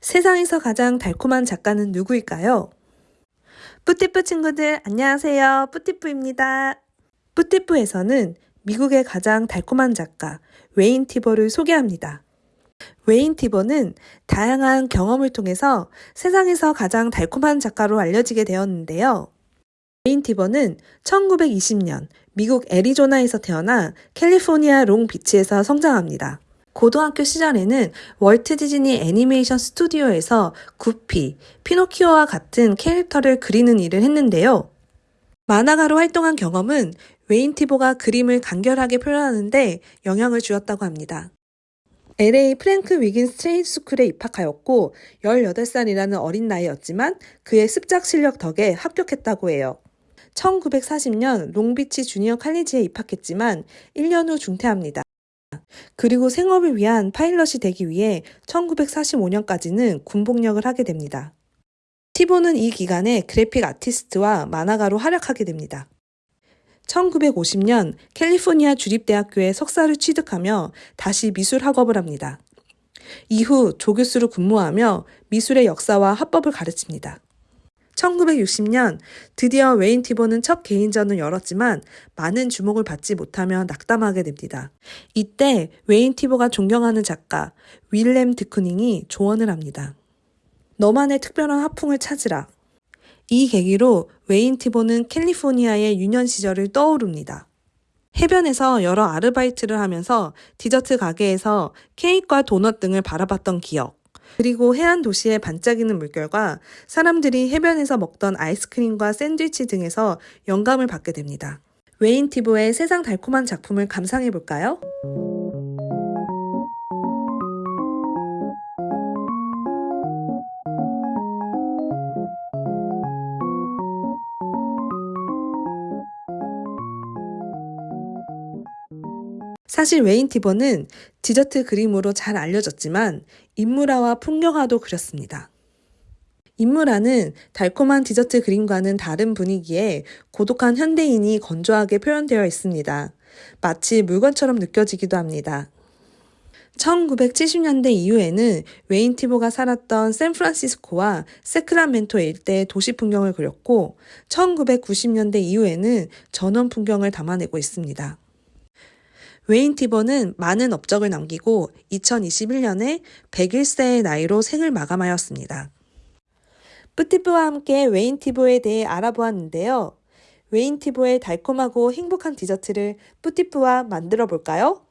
세상에서 가장 달콤한 작가는 누구일까요? 뿌띠뿌 친구들 안녕하세요. 뿌띠뿌입니다. 뿌띠뿌에서는 미국의 가장 달콤한 작가 웨인 티버를 소개합니다. 웨인 티버는 다양한 경험을 통해서 세상에서 가장 달콤한 작가로 알려지게 되었는데요. 웨인 티버는 1920년 미국 애리조나에서 태어나 캘리포니아 롱비치에서 성장합니다. 고등학교 시절에는 월트 디즈니 애니메이션 스튜디오에서 구피, 피노키오와 같은 캐릭터를 그리는 일을 했는데요. 만화가로 활동한 경험은 웨인 티보가 그림을 간결하게 표현하는데 영향을 주었다고 합니다. LA 프랭크 위긴스 트레이드 스쿨에 입학하였고 18살이라는 어린 나이였지만 그의 습작 실력 덕에 합격했다고 해요. 1940년 롱비치 주니어 칼리지에 입학했지만 1년 후 중퇴합니다. 그리고 생업을 위한 파일럿이 되기 위해 1945년까지는 군복역을 하게 됩니다. 티보는 이 기간에 그래픽 아티스트와 만화가로 활약하게 됩니다. 1950년 캘리포니아 주립대학교에 석사를 취득하며 다시 미술 학업을 합니다. 이후 조교수로 근무하며 미술의 역사와 합법을 가르칩니다. 1960년 드디어 웨인 티보는 첫 개인전을 열었지만 많은 주목을 받지 못하며 낙담하게 됩니다. 이때 웨인 티보가 존경하는 작가 윌렘 드쿠닝이 조언을 합니다. 너만의 특별한 화풍을 찾으라. 이 계기로 웨인 티보는 캘리포니아의 유년 시절을 떠오릅니다. 해변에서 여러 아르바이트를 하면서 디저트 가게에서 케이크와 도넛 등을 바라봤던 기억, 그리고 해안 도시의 반짝이는 물결과 사람들이 해변에서 먹던 아이스크림과 샌드위치 등에서 영감을 받게 됩니다. 웨인 티보의 세상 달콤한 작품을 감상해 볼까요? 사실 웨인 티보는 디저트 그림으로 잘 알려졌지만 인물화와 풍경화도 그렸습니다. 인물화는 달콤한 디저트 그림과는 다른 분위기에 고독한 현대인이 건조하게 표현되어 있습니다. 마치 물건처럼 느껴지기도 합니다. 1970년대 이후에는 웨인 티보가 살았던 샌프란시스코와 새크라멘토 일대의 도시 풍경을 그렸고 1990년대 이후에는 전원 풍경을 담아내고 있습니다. 웨인 티버는 많은 업적을 남기고 2021년에 101세의 나이로 생을 마감하였습니다. 뿌티브와 함께 웨인 티보에 대해 알아보았는데요. 웨인 티보의 달콤하고 행복한 디저트를 뿌티프와 만들어 볼까요?